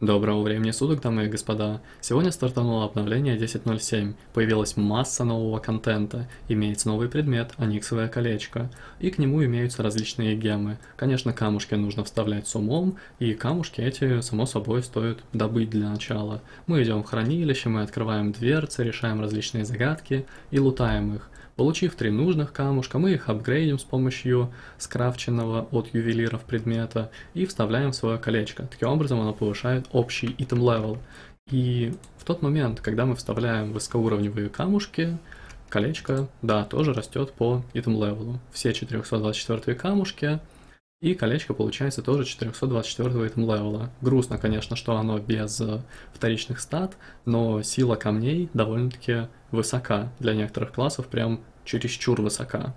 Доброго времени суток, дамы и господа. Сегодня стартануло обновление 10.07. Появилась масса нового контента. Имеется новый предмет, аниксовое колечко. И к нему имеются различные гемы. Конечно, камушки нужно вставлять с умом, и камушки эти, само собой, стоит добыть для начала. Мы идем в хранилище, мы открываем дверцы, решаем различные загадки и лутаем их. Получив три нужных камушка, мы их апгрейдим с помощью скрафченного от ювелиров предмета и вставляем в свое колечко. Таким образом оно повышает общий item level. И в тот момент, когда мы вставляем высокоуровневые камушки, колечко, да, тоже растет по item level. Все 424 камушки, и колечко получается тоже 424 item левела. Грустно, конечно, что оно без вторичных стат, но сила камней довольно-таки высока. Для некоторых классов прям чересчур высока.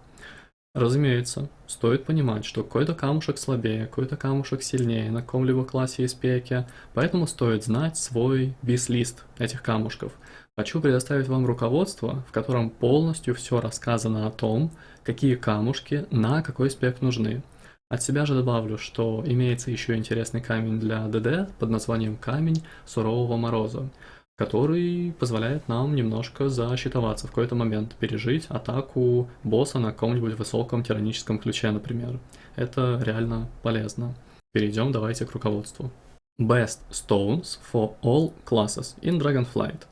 Разумеется, стоит понимать, что какой-то камушек слабее, какой-то камушек сильнее на каком-либо классе из пеки, поэтому стоит знать свой бис-лист этих камушков. Хочу предоставить вам руководство, в котором полностью все рассказано о том, какие камушки на какой спек нужны. От себя же добавлю, что имеется еще интересный камень для ДД под названием Камень Сурового Мороза который позволяет нам немножко защитоваться в какой-то момент, пережить атаку босса на каком-нибудь высоком тираническом ключе, например. Это реально полезно. Перейдем давайте к руководству. Best Stones for all classes in Dragonflight.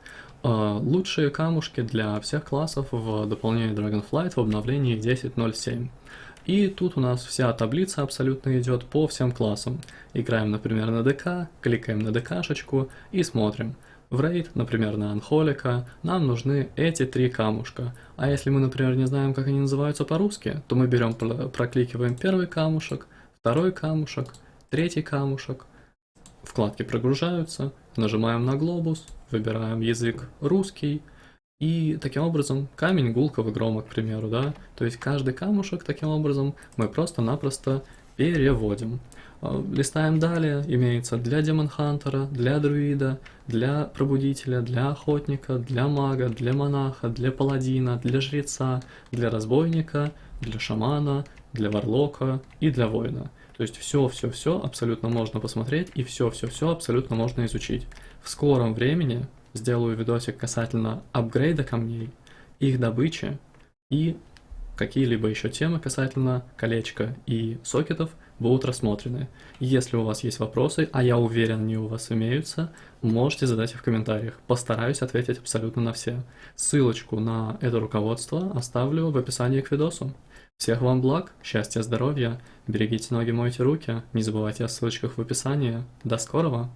Uh, лучшие камушки для всех классов в дополнении Dragonflight в обновлении 10.07. И тут у нас вся таблица абсолютно идет по всем классам. Играем, например, на ДК, кликаем на ДКшечку и смотрим – в рейд, например, на Анхолика, нам нужны эти три камушка. А если мы, например, не знаем, как они называются по-русски, то мы берем, прокликиваем первый камушек, второй камушек, третий камушек. Вкладки прогружаются, нажимаем на глобус, выбираем язык русский, и таким образом камень гулкого грома, к примеру, да, то есть каждый камушек таким образом мы просто-напросто переводим. Э, листаем далее, имеется для демонхантера, для друида, для пробудителя, для охотника, для мага, для монаха, для паладина, для жреца, для разбойника, для шамана, для варлока и для воина. То есть все-все-все абсолютно можно посмотреть и все-все-все абсолютно можно изучить. В скором времени сделаю видосик касательно апгрейда камней, их добычи и какие-либо еще темы касательно колечка и сокетов будут рассмотрены. Если у вас есть вопросы, а я уверен, они у вас имеются, можете задать их в комментариях. Постараюсь ответить абсолютно на все. Ссылочку на это руководство оставлю в описании к видосу. Всех вам благ, счастья, здоровья, берегите ноги, мойте руки, не забывайте о ссылочках в описании. До скорого!